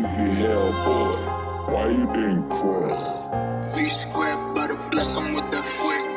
Hell, boy. why you been crying? V squared, better bless him with that flick.